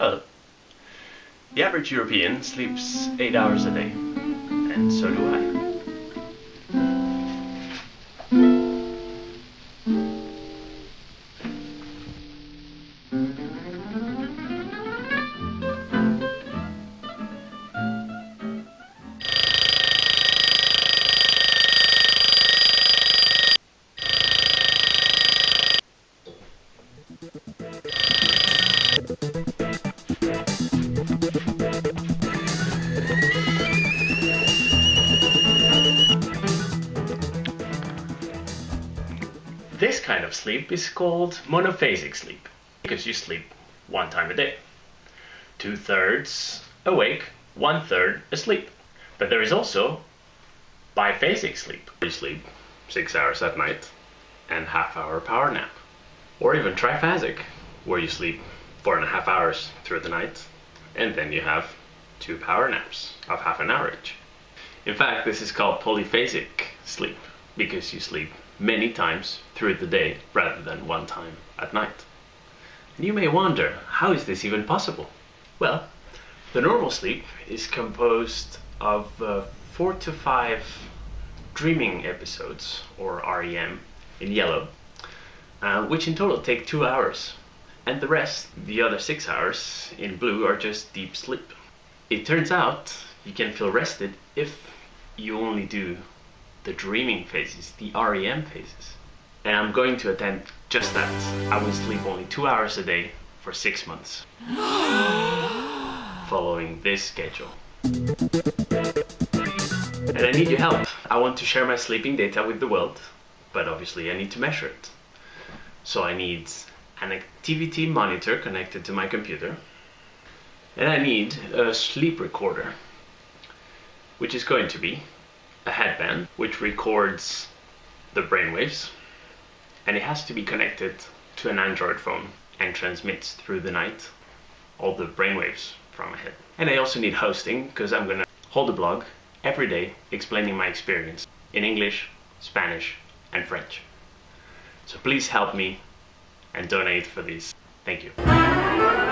Hello. The average European sleeps 8 hours a day, and so do I. This kind of sleep is called monophasic sleep because you sleep one time a day. Two thirds awake, one third asleep. But there is also biphasic sleep. You sleep six hours at night and half hour power nap. Or even triphasic, where you sleep four and a half hours through the night and then you have two power naps of half an hour each. In fact, this is called polyphasic sleep because you sleep many times through the day rather than one time at night. And you may wonder, how is this even possible? Well, the normal sleep is composed of uh, four to five dreaming episodes, or REM, in yellow, uh, which in total take two hours. And the rest, the other six hours, in blue, are just deep sleep. It turns out you can feel rested if you only do the dreaming phases, the REM phases. And I'm going to attempt just that. I will sleep only two hours a day for six months. Following this schedule. And I need your help. I want to share my sleeping data with the world, but obviously I need to measure it. So I need an activity monitor connected to my computer, and I need a sleep recorder, which is going to be a headband which records the brainwaves and it has to be connected to an Android phone and transmits through the night all the brainwaves from my head. And I also need hosting because I'm gonna hold a blog every day explaining my experience in English, Spanish, and French. So please help me and donate for these. Thank you.